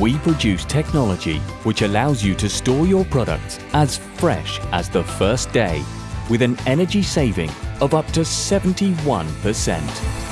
we produce technology which allows you to store your products as fresh as the first day with an energy saving of up to 71%.